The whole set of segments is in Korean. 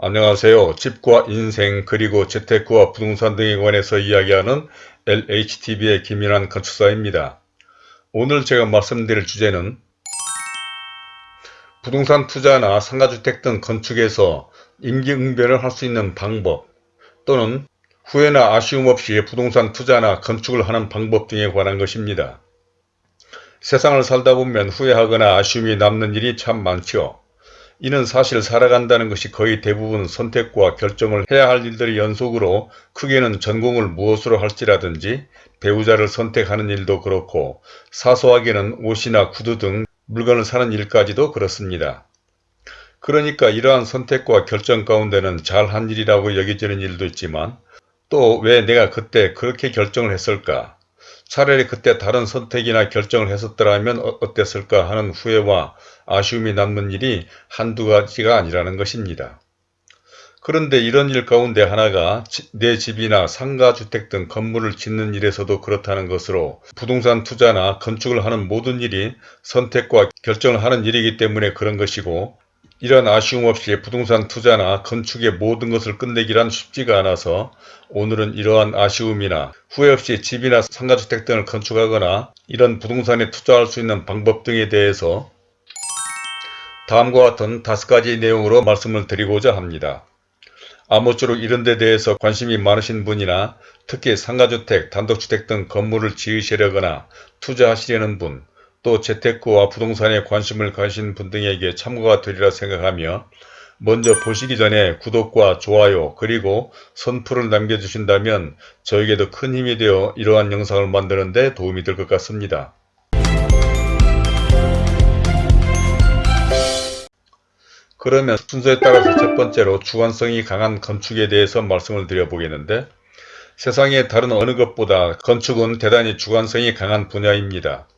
안녕하세요. 집과 인생 그리고 재테크와 부동산 등에 관해서 이야기하는 LHTV의 김인환 건축사입니다. 오늘 제가 말씀드릴 주제는 부동산 투자나 상가주택 등 건축에서 임기응변을 할 수 있는 방법 또는 후회나 아쉬움 없이 부동산 투자나 건축을 하는 방법 등에 관한 것입니다. 세상을 살다 보면 후회하거나 아쉬움이 남는 일이 참 많죠. 이는 사실 살아간다는 것이 거의 대부분 선택과 결정을 해야 할 일들의 연속으로 크게는 전공을 무엇으로 할지라든지 배우자를 선택하는 일도 그렇고 사소하게는 옷이나 구두 등 물건을 사는 일까지도 그렇습니다. 그러니까 이러한 선택과 결정 가운데는 잘한 일이라고 여겨지는 일도 있지만 또 왜 내가 그때 그렇게 결정을 했을까 차라리 그때 다른 선택이나 결정을 했었더라면 어, 어땠을까 하는 후회와 아쉬움이 남는 일이 한두 가지가 아니라는 것입니다. 그런데 이런 일 가운데 하나가 내 집이나 상가 주택 등 건물을 짓는 일에서도 그렇다는 것으로 부동산 투자나 건축을 하는 모든 일이 선택과 결정을 하는 일이기 때문에 그런 것이고 이런 아쉬움 없이 부동산 투자나 건축의 모든 것을 끝내기란 쉽지가 않아서 오늘은 이러한 아쉬움이나 후회 없이 집이나 상가주택 등을 건축하거나 이런 부동산에 투자할 수 있는 방법 등에 대해서 다음과 같은 다섯 가지 내용으로 말씀을 드리고자 합니다. 아무쪼록 이런 데 대해서 관심이 많으신 분이나 특히 상가주택, 단독주택 등 건물을 지으시려거나 투자하시려는 분, 또 재테크와 부동산에 관심을 가신 분 등에게 참고가 되리라 생각하며 먼저 보시기 전에 구독과 좋아요 그리고 선풀을 남겨주신다면 저에게도 큰 힘이 되어 이러한 영상을 만드는 데 도움이 될 것 같습니다. 그러면 순서에 따라서 첫 번째로 주관성이 강한 건축에 대해서 말씀을 드려보겠는데 세상의 다른 어느 것보다 건축은 대단히 주관성이 강한 분야입니다.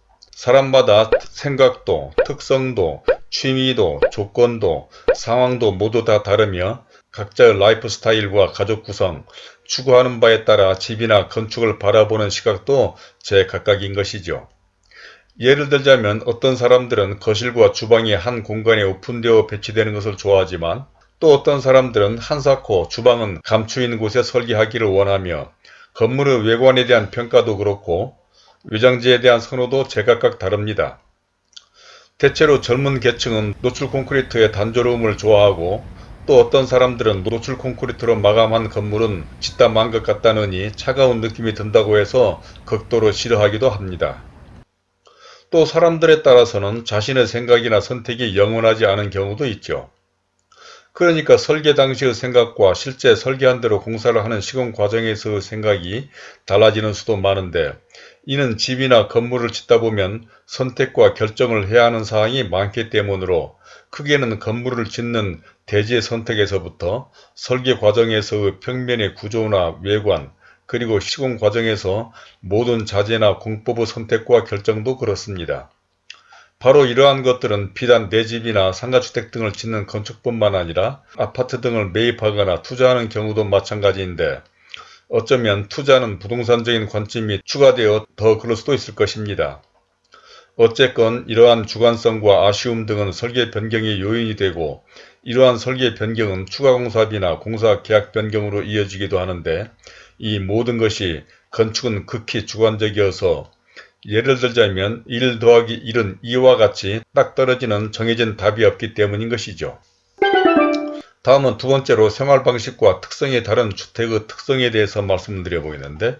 사람마다 생각도, 특성도, 취미도, 조건도, 상황도 모두 다 다르며 각자의 라이프 스타일과 가족 구성, 추구하는 바에 따라 집이나 건축을 바라보는 시각도 제각각인 것이죠. 예를 들자면 어떤 사람들은 거실과 주방이 한 공간에 오픈되어 배치되는 것을 좋아하지만 또 어떤 사람들은 한사코 주방은 감추인 곳에 설계하기를 원하며 건물의 외관에 대한 평가도 그렇고 외장지에 대한 선호도 제각각 다릅니다. 대체로 젊은 계층은 노출 콘크리트의 단조로움을 좋아하고 또 어떤 사람들은 노출 콘크리트로 마감한 건물은 짓다 만 것 같다느니 차가운 느낌이 든다고 해서 극도로 싫어하기도 합니다. 또 사람들에 따라서는 자신의 생각이나 선택이 영원하지 않은 경우도 있죠. 그러니까 설계 당시의 생각과 실제 설계한 대로 공사를 하는 시공 과정에서의 생각이 달라지는 수도 많은데 이는 집이나 건물을 짓다 보면 선택과 결정을 해야 하는 사항이 많기 때문으로 크게는 건물을 짓는 대지의 선택에서부터 설계 과정에서의 평면의 구조나 외관 그리고 시공 과정에서 모든 자재나 공법의 선택과 결정도 그렇습니다. 바로 이러한 것들은 비단 내 집이나 상가주택 등을 짓는 건축뿐만 아니라 아파트 등을 매입하거나 투자하는 경우도 마찬가지인데 어쩌면 투자는 부동산적인 관점이 추가되어 더 그럴 수도 있을 것입니다. 어쨌건 이러한 주관성과 아쉬움 등은 설계 변경의 요인이 되고 이러한 설계 변경은 추가 공사비나 공사 계약 변경으로 이어지기도 하는데 이 모든 것이 건축은 극히 주관적이어서 예를 들자면 1 더하기 1은 2와 같이 딱 떨어지는 정해진 답이 없기 때문인 것이죠. 다음은 두 번째로 생활 방식과 특성이 다른 주택의 특성에 대해서 말씀드려 보이는데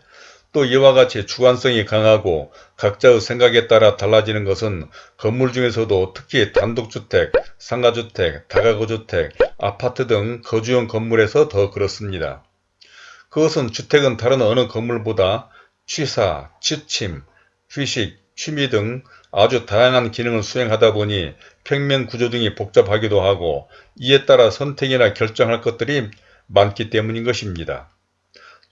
또 이와 같이 주관성이 강하고 각자의 생각에 따라 달라지는 것은 건물 중에서도 특히 단독주택, 상가주택, 다가구주택, 아파트 등 거주용 건물에서 더 그렇습니다. 그것은 주택은 다른 어느 건물보다 취사, 취침, 휴식, 취미 등 아주 다양한 기능을 수행하다 보니 평면 구조 등이 복잡하기도 하고 이에 따라 선택이나 결정할 것들이 많기 때문인 것입니다.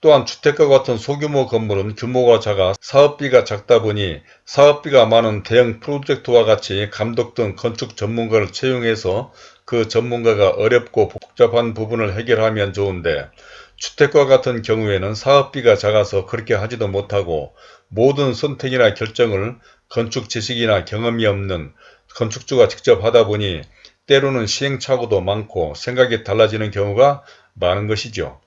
또한 주택과 같은 소규모 건물은 규모가 작아 사업비가 작다 보니 사업비가 많은 대형 프로젝트와 같이 감독 등 건축 전문가를 채용해서 그 전문가가 어렵고 복잡한 부분을 해결하면 좋은데 주택과 같은 경우에는 사업비가 작아서 그렇게 하지도 못하고 모든 선택이나 결정을 건축 지식이나 경험이 없는 건축주가 직접 하다 보니 때로는 시행착오도 많고 생각이 달라지는 경우가 많은 것이죠.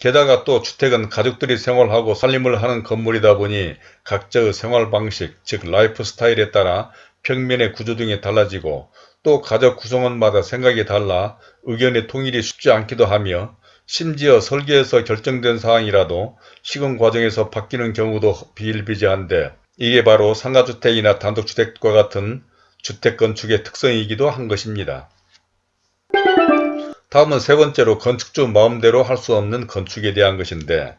게다가 또 주택은 가족들이 생활하고 살림을 하는 건물이다 보니 각자의 생활 방식, 즉 라이프 스타일에 따라 평면의 구조 등이 달라지고 또 가족 구성원마다 생각이 달라 의견의 통일이 쉽지 않기도 하며 심지어 설계에서 결정된 사항이라도 시공 과정에서 바뀌는 경우도 비일비재한데 이게 바로 상가주택이나 단독주택과 같은 주택 건축의 특성이기도 한 것입니다. 다음은 세 번째로 건축주 마음대로 할 수 없는 건축에 대한 것인데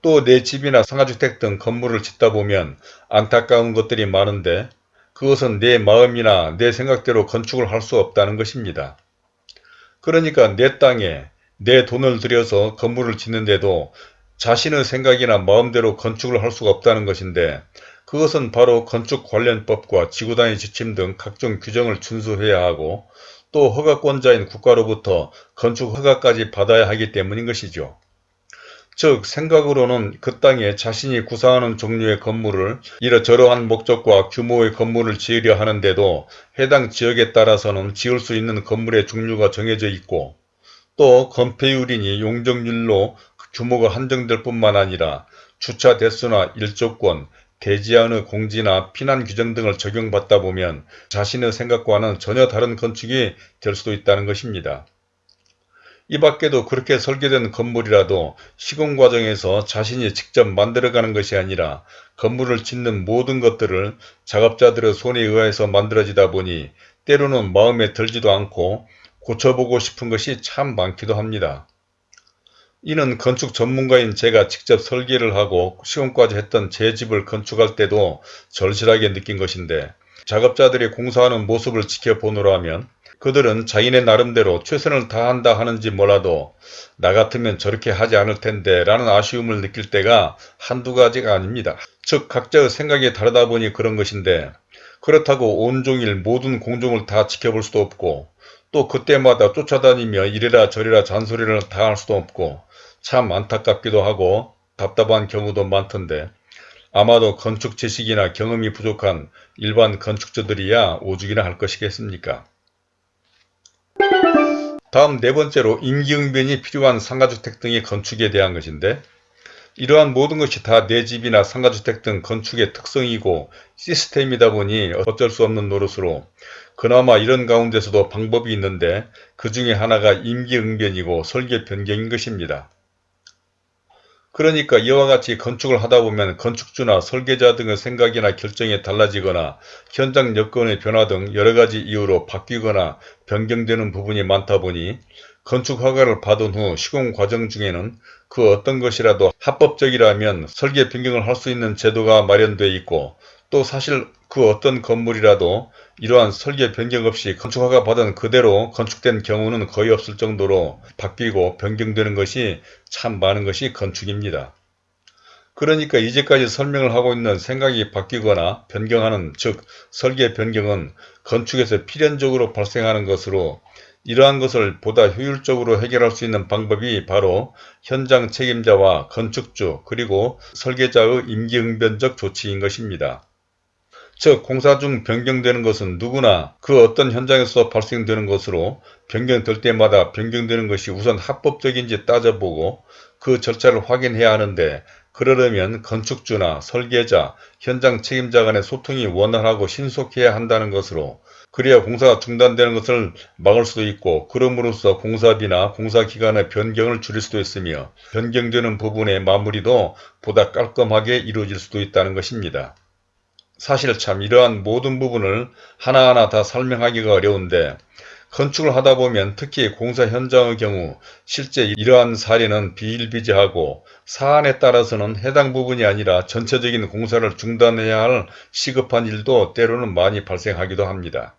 또 내 집이나 상가주택 등 건물을 짓다 보면 안타까운 것들이 많은데 그것은 내 마음이나 내 생각대로 건축을 할 수 없다는 것입니다. 그러니까 내 땅에 내 돈을 들여서 건물을 짓는데도 자신의 생각이나 마음대로 건축을 할 수가 없다는 것인데 그것은 바로 건축 관련법과 지구단위 지침 등 각종 규정을 준수해야 하고 또 허가권자인 국가로부터 건축 허가까지 받아야 하기 때문인 것이죠. 즉 생각으로는 그 땅에 자신이 구상하는 종류의 건물을 이러저러한 목적과 규모의 건물을 지으려 하는데도 해당 지역에 따라서는 지을 수 있는 건물의 종류가 정해져 있고 또 건폐율이니 용적률로 그 규모가 한정될 뿐만 아니라 주차 대수나 일조권, 대지안의 공지나 피난 규정 등을 적용받다 보면 자신의 생각과는 전혀 다른 건축이 될 수도 있다는 것입니다. 이 밖에도 그렇게 설계된 건물이라도 시공 과정에서 자신이 직접 만들어가는 것이 아니라 건물을 짓는 모든 것들을 작업자들의 손에 의해서 만들어지다 보니 때로는 마음에 들지도 않고 고쳐보고 싶은 것이 참 많기도 합니다. 이는 건축 전문가인 제가 직접 설계를 하고 시공까지 했던 제 집을 건축할 때도 절실하게 느낀 것인데 작업자들이 공사하는 모습을 지켜보노라 하면 그들은 자기네 나름대로 최선을 다한다 하는지 몰라도 나 같으면 저렇게 하지 않을 텐데 라는 아쉬움을 느낄 때가 한두 가지가 아닙니다. 즉 각자의 생각이 다르다 보니 그런 것인데 그렇다고 온종일 모든 공종을 다 지켜볼 수도 없고 또 그때마다 쫓아다니며 이래라 저래라 잔소리를 다 할 수도 없고 참 안타깝기도 하고 답답한 경우도 많던데 아마도 건축 지식이나 경험이 부족한 일반 건축주들이야 오죽이나 할 것이겠습니까? 다음 네 번째로 임기응변이 필요한 상가주택 등의 건축에 대한 것인데 이러한 모든 것이 다 내 집이나 상가주택 등 건축의 특성이고 시스템이다 보니 어쩔 수 없는 노릇으로 그나마 이런 가운데서도 방법이 있는데 그 중에 하나가 임기응변이고 설계 변경인 것입니다. 그러니까 이와 같이 건축을 하다 보면 건축주나 설계자 등의 생각이나 결정이 달라지거나 현장 여건의 변화 등 여러가지 이유로 바뀌거나 변경되는 부분이 많다 보니 건축 허가를 받은 후 시공 과정 중에는 그 어떤 것이라도 합법적이라면 설계 변경을 할 수 있는 제도가 마련되어 있고 또 사실 그 어떤 건물이라도 이러한 설계 변경 없이 건축허가 받은 그대로 건축된 경우는 거의 없을 정도로 바뀌고 변경되는 것이 참 많은 것이 건축입니다. 그러니까 이제까지 설명을 하고 있는 생각이 바뀌거나 변경하는 즉 설계 변경은 건축에서 필연적으로 발생하는 것으로 이러한 것을 보다 효율적으로 해결할 수 있는 방법이 바로 현장 책임자와 건축주 그리고 설계자의 임기응변적 조치인 것입니다. 즉 공사 중 변경되는 것은 누구나 그 어떤 현장에서 발생되는 것으로 변경될 때마다 변경되는 것이 우선 합법적인지 따져보고 그 절차를 확인해야 하는데 그러려면 건축주나 설계자, 현장 책임자 간의 소통이 원활하고 신속해야 한다는 것으로 그래야 공사가 중단되는 것을 막을 수도 있고 그럼으로써 공사비나 공사기간의 변경을 줄일 수도 있으며 변경되는 부분의 마무리도 보다 깔끔하게 이루어질 수도 있다는 것입니다. 사실 참 이러한 모든 부분을 하나하나 다 설명하기가 어려운데 건축을 하다 보면 특히 공사 현장의 경우 실제 이러한 사례는 비일비재하고 사안에 따라서는 해당 부분이 아니라 전체적인 공사를 중단해야 할 시급한 일도 때로는 많이 발생하기도 합니다.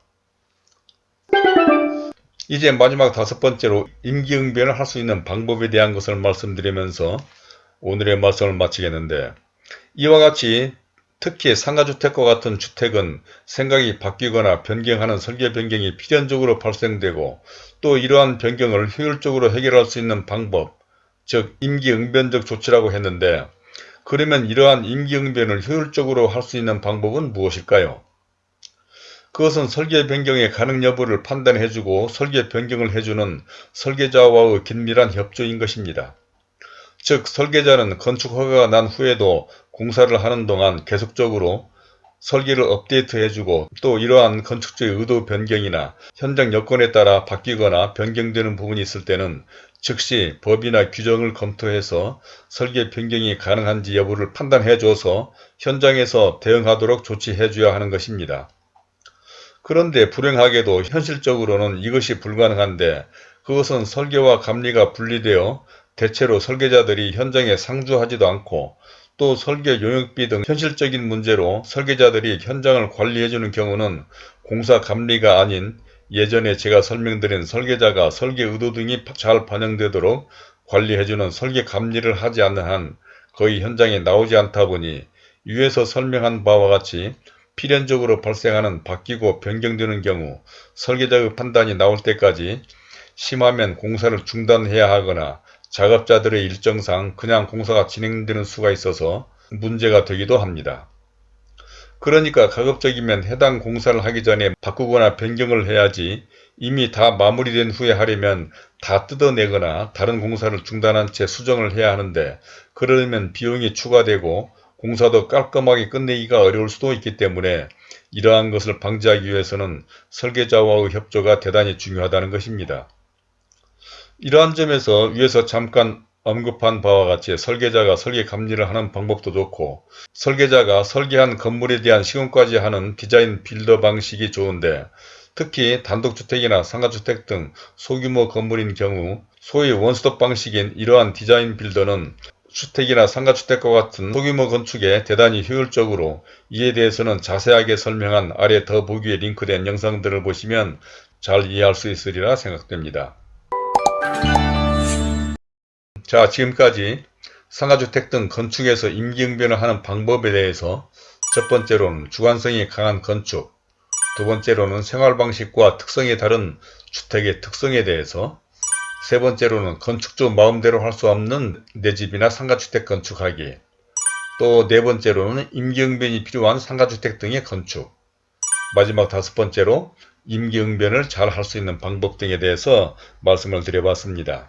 이제 마지막 다섯 번째로 임기응변을 할 수 있는 방법에 대한 것을 말씀드리면서 오늘의 말씀을 마치겠는데 이와 같이 특히 상가주택과 같은 주택은 생각이 바뀌거나 변경하는 설계 변경이 필연적으로 발생되고 또 이러한 변경을 효율적으로 해결할 수 있는 방법, 즉 임기응변적 조치라고 했는데 그러면 이러한 임기응변을 효율적으로 할 수 있는 방법은 무엇일까요? 그것은 설계 변경의 가능 여부를 판단해주고 설계 변경을 해주는 설계자와의 긴밀한 협조인 것입니다. 즉 설계자는 건축 허가가 난 후에도 공사를 하는 동안 계속적으로 설계를 업데이트해주고 또 이러한 건축주의 의도 변경이나 현장 여건에 따라 바뀌거나 변경되는 부분이 있을 때는 즉시 법이나 규정을 검토해서 설계 변경이 가능한지 여부를 판단해줘서 현장에서 대응하도록 조치해줘야 하는 것입니다. 그런데 불행하게도 현실적으로는 이것이 불가능한데 그것은 설계와 감리가 분리되어 대체로 설계자들이 현장에 상주하지도 않고 또 설계 용역비 등 현실적인 문제로 설계자들이 현장을 관리해주는 경우는 공사 감리가 아닌 예전에 제가 설명드린 설계자가 설계 의도 등이 잘 반영되도록 관리해주는 설계 감리를 하지 않는 한 거의 현장에 나오지 않다 보니 위에서 설명한 바와 같이 필연적으로 발생하는 바뀌고 변경되는 경우 설계자의 판단이 나올 때까지 심하면 공사를 중단해야 하거나 작업자들의 일정상 그냥 공사가 진행되는 수가 있어서 문제가 되기도 합니다. 그러니까 가급적이면 해당 공사를 하기 전에 바꾸거나 변경을 해야지 이미 다 마무리된 후에 하려면 다 뜯어내거나 다른 공사를 중단한 채 수정을 해야 하는데 그러려면 비용이 추가되고 공사도 깔끔하게 끝내기가 어려울 수도 있기 때문에 이러한 것을 방지하기 위해서는 설계자와의 협조가 대단히 중요하다는 것입니다. 이러한 점에서 위에서 잠깐 언급한 바와 같이 설계자가 설계 감리를 하는 방법도 좋고 설계자가 설계한 건물에 대한 시공까지 하는 디자인 빌더 방식이 좋은데 특히 단독주택이나 상가주택 등 소규모 건물인 경우 소위 원스톱 방식인 이러한 디자인 빌더는 주택이나 상가주택과 같은 소규모 건축에 대단히 효율적으로 이에 대해서는 자세하게 설명한 아래 더보기에 링크된 영상들을 보시면 잘 이해할 수 있으리라 생각됩니다. 자 지금까지 상가주택 등 건축에서 임기응변을 하는 방법에 대해서 첫 번째로는 주관성이 강한 건축 두 번째로는 생활방식과 특성이 다른 주택의 특성에 대해서 세 번째로는 건축주 마음대로 할 수 없는 내 집이나 상가주택 건축하기 또 네 번째로는 임기응변이 필요한 상가주택 등의 건축 마지막 다섯 번째로 임기응변을 잘 할 수 있는 방법 등에 대해서 말씀을 드려봤습니다.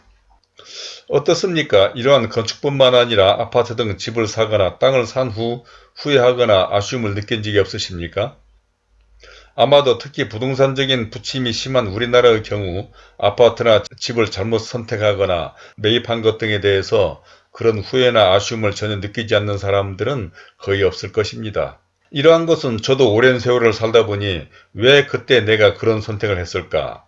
어떻습니까? 이러한 건축뿐만 아니라 아파트 등 집을 사거나 땅을 산 후 후회하거나 아쉬움을 느낀 적이 없으십니까? 아마도 특히 부동산적인 부침이 심한 우리나라의 경우 아파트나 집을 잘못 선택하거나 매입한 것 등에 대해서 그런 후회나 아쉬움을 전혀 느끼지 않는 사람들은 거의 없을 것입니다. 이러한 것은 저도 오랜 세월을 살다 보니 왜 그때 내가 그런 선택을 했을까?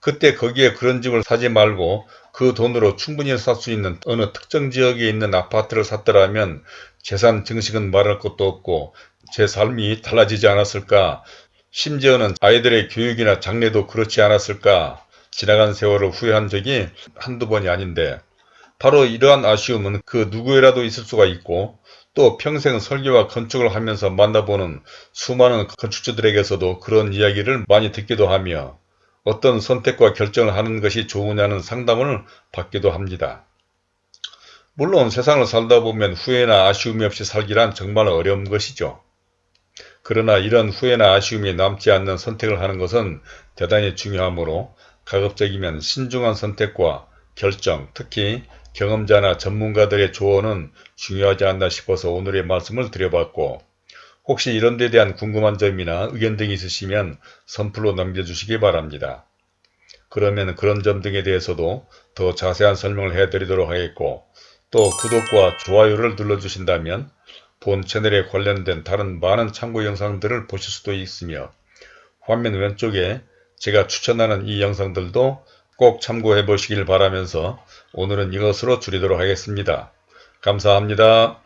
그때 거기에 그런 집을 사지 말고 그 돈으로 충분히 살 수 있는 어느 특정 지역에 있는 아파트를 샀더라면 재산 증식은 말할 것도 없고 제 삶이 달라지지 않았을까? 심지어는 아이들의 교육이나 장래도 그렇지 않았을까? 지나간 세월을 후회한 적이 한두 번이 아닌데 바로 이러한 아쉬움은 그 누구에라도 있을 수가 있고 또 평생 설계와 건축을 하면서 만나보는 수많은 건축주들에게서도 그런 이야기를 많이 듣기도 하며 어떤 선택과 결정을 하는 것이 좋으냐는 상담을 받기도 합니다. 물론 세상을 살다 보면 후회나 아쉬움이 없이 살기란 정말 어려운 것이죠. 그러나 이런 후회나 아쉬움이 남지 않는 선택을 하는 것은 대단히 중요하므로 가급적이면 신중한 선택과 결정, 특히 경험자나 전문가들의 조언은 중요하지 않나 싶어서 오늘의 말씀을 드려봤고 혹시 이런 데 대한 궁금한 점이나 의견 등이 있으시면 선플로 남겨주시기 바랍니다. 그러면 그런 점 등에 대해서도 더 자세한 설명을 해드리도록 하겠고 또 구독과 좋아요를 눌러주신다면 본 채널에 관련된 다른 많은 참고 영상들을 보실 수도 있으며 화면 왼쪽에 제가 추천하는 이 영상들도 꼭 참고해 보시길 바라면서 오늘은 이것으로 줄이도록 하겠습니다. 감사합니다.